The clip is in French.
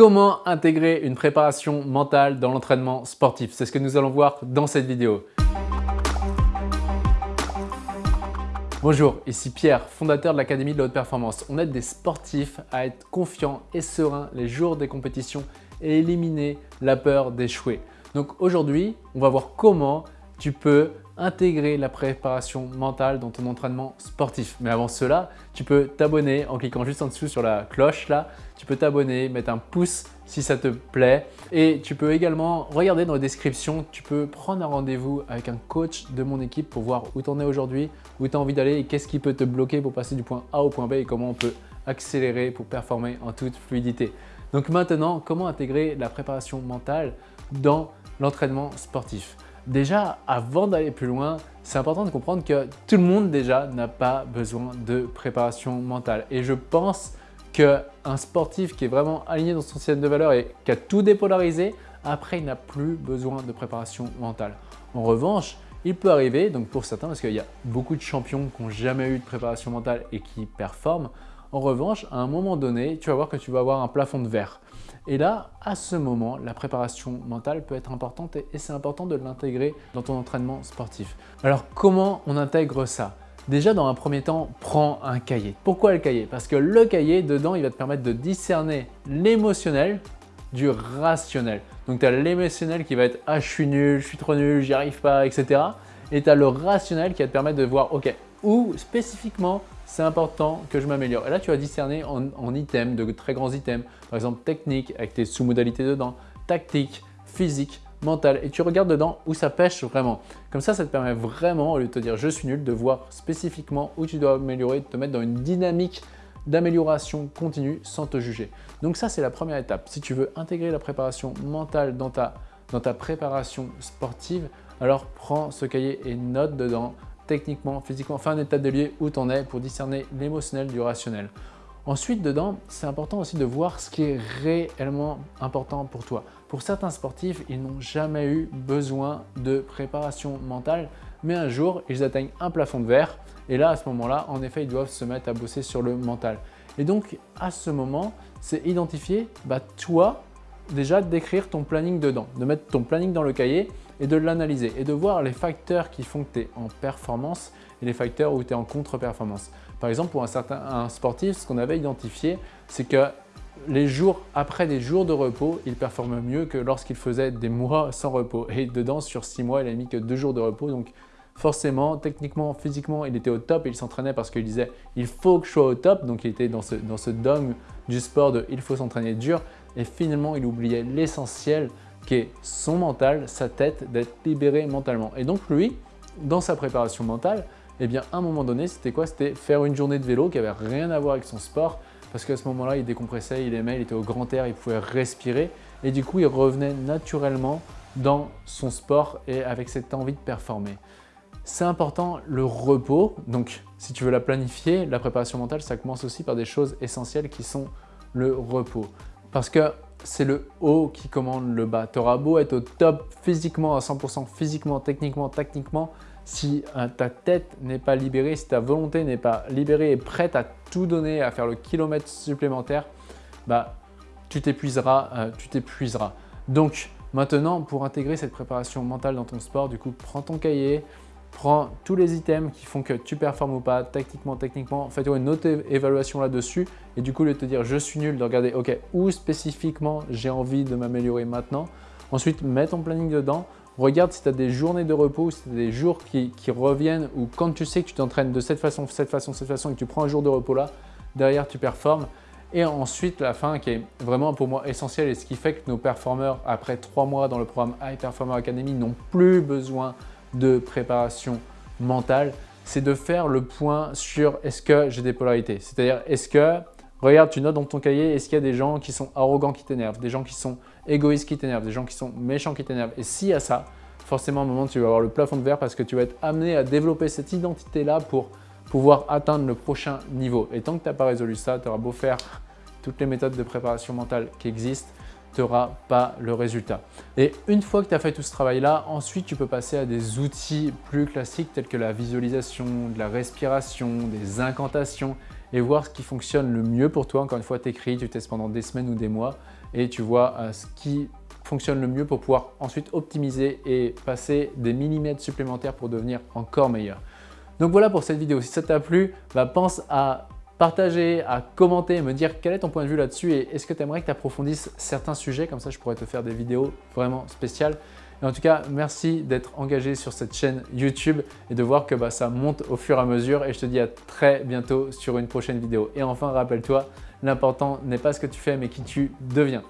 Comment intégrer une préparation mentale dans l'entraînement sportif? C'est ce que nous allons voir dans cette vidéo. Bonjour, ici Pierre, fondateur de l'Académie de la Haute Performance. On aide des sportifs à être confiants et sereins les jours des compétitions et éliminer la peur d'échouer. Donc aujourd'hui, on va voir comment tu peux intégrer la préparation mentale dans ton entraînement sportif. Mais avant cela, tu peux t'abonner en cliquant juste en dessous sur la cloche là. Tu peux t'abonner, mettre un pouce si ça te plaît. Et tu peux également regarder dans la description, tu peux prendre un rendez-vous avec un coach de mon équipe pour voir où tu en es aujourd'hui, où tu as envie d'aller et qu'est-ce qui peut te bloquer pour passer du point A au point B et comment on peut accélérer pour performer en toute fluidité. Donc maintenant, comment intégrer la préparation mentale dans l'entraînement sportif? Déjà, avant d'aller plus loin, c'est important de comprendre que tout le monde déjà n'a pas besoin de préparation mentale. Et je pense qu'un sportif qui est vraiment aligné dans son système de valeur et qui a tout dépolarisé, après il n'a plus besoin de préparation mentale. En revanche, il peut arriver, donc pour certains, parce qu'il y a beaucoup de champions qui n'ont jamais eu de préparation mentale et qui performent, en revanche, à un moment donné, tu vas voir que tu vas avoir un plafond de verre. Et là, à ce moment, la préparation mentale peut être importante et c'est important de l'intégrer dans ton entraînement sportif. Alors, comment on intègre ça? Déjà, dans un premier temps, prends un cahier. Pourquoi le cahier? Parce que le cahier, dedans, il va te permettre de discerner l'émotionnel du rationnel. Donc, tu as l'émotionnel qui va être « ah, je suis nul, je suis trop nul, j'y arrive pas, etc. » Et tu as le rationnel qui va te permettre de voir « ok, où spécifiquement c'est important que je m'améliore. Et là, tu vas discerner en, items, de très grands items, par exemple technique avec tes sous-modalités dedans, tactique, physique, mental et tu regardes dedans où ça pêche vraiment. Comme ça, ça te permet vraiment, au lieu de te dire je suis nul, de voir spécifiquement où tu dois améliorer, de te mettre dans une dynamique d'amélioration continue sans te juger. Donc ça, c'est la première étape. Si tu veux intégrer la préparation mentale dans ta, dans ta préparation sportive, alors prends ce cahier et note dedans techniquement, physiquement, enfin un état de lieu où tu en es pour discerner l'émotionnel du rationnel. Ensuite, dedans, c'est important aussi de voir ce qui est réellement important pour toi. Pour certains sportifs, ils n'ont jamais eu besoin de préparation mentale, mais un jour, ils atteignent un plafond de verre et là, à ce moment-là, en effet, ils doivent se mettre à bosser sur le mental. Et donc, à ce moment, c'est identifier, bah, toi, déjà d'écrire ton planning dedans, de mettre ton planning dans le cahier et de l'analyser et de voir les facteurs qui font que tu es en performance et les facteurs où tu es en contre-performance. Par exemple, pour un certain sportif, ce qu'on avait identifié, c'est que les jours après des jours de repos, il performe mieux que lorsqu'il faisait des mois sans repos. Et dedans, sur six mois, il n'a mis que deux jours de repos. Donc forcément, techniquement, physiquement, il était au top et il s'entraînait parce qu'il disait « il faut que je sois au top ». Donc il était dans ce, dans ce dogme du sport de « il faut s'entraîner dur ». Et finalement, il oubliait l'essentiel qui est son mental, sa tête, d'être libéré mentalement. Et donc lui, dans sa préparation mentale, eh bien à un moment donné, c'était quoi? C'était faire une journée de vélo qui avait rien à voir avec son sport, parce qu'à ce moment-là, il décompressait, il aimait, il était au grand air, il pouvait respirer, et du coup, il revenait naturellement dans son sport et avec cette envie de performer. C'est important le repos, donc si tu veux la planifier, la préparation mentale, ça commence aussi par des choses essentielles qui sont le repos. Parce que c'est le haut qui commande le bas. Tu auras beau être au top physiquement, à 100% physiquement, techniquement, tactiquement, si euh, ta tête n'est pas libérée, si ta volonté n'est pas libérée et prête à tout donner, à faire le kilomètre supplémentaire, bah, tu t'épuiseras, euh, tu t'épuiseras. Donc maintenant, pour intégrer cette préparation mentale dans ton sport, du coup, prends ton cahier, prends tous les items qui font que tu performes ou pas, tactiquement, techniquement, fais-toi une autre évaluation là-dessus et du coup, de te dire je suis nul, de regarder ok, où spécifiquement j'ai envie de m'améliorer maintenant. Ensuite, mets ton planning dedans, regarde si tu as des journées de repos, si tu as des jours qui, reviennent ou quand tu sais que tu t'entraînes de cette façon, cette façon, cette façon et que tu prends un jour de repos là, derrière tu performes. Et ensuite, la fin qui est vraiment pour moi essentielle et ce qui fait que nos performeurs, après trois mois dans le programme High Performer Academy, n'ont plus besoin de préparation mentale, c'est de faire le point sur est-ce que j'ai des polarités. C'est-à-dire, est-ce que, regarde, tu notes dans ton cahier, est-ce qu'il y a des gens qui sont arrogants qui t'énervent, des gens qui sont égoïstes qui t'énervent, des gens qui sont méchants qui t'énervent. Et s'il y a ça, forcément, à un moment, tu vas avoir le plafond de verre parce que tu vas être amené à développer cette identité-là pour pouvoir atteindre le prochain niveau. Et tant que tu n'as pas résolu ça, tu auras beau faire toutes les méthodes de préparation mentale qui existent, tu n'auras pas le résultat. Et une fois que tu as fait tout ce travail-là, ensuite tu peux passer à des outils plus classiques tels que la visualisation, de la respiration, des incantations et voir ce qui fonctionne le mieux pour toi. Encore une fois, tu écris, tu testes pendant des semaines ou des mois et tu vois euh, ce qui fonctionne le mieux pour pouvoir ensuite optimiser et passer des millimètres supplémentaires pour devenir encore meilleur. Donc voilà pour cette vidéo. Si ça t'a plu, bah, pense à partager, à commenter, me dire quel est ton point de vue là-dessus et est-ce que tu aimerais que tu approfondisses certains sujets, comme ça je pourrais te faire des vidéos vraiment spéciales. Et en tout cas, merci d'être engagé sur cette chaîne YouTube et de voir que bah, ça monte au fur et à mesure et je te dis à très bientôt sur une prochaine vidéo. Et enfin, rappelle-toi, l'important n'est pas ce que tu fais mais qui tu deviens.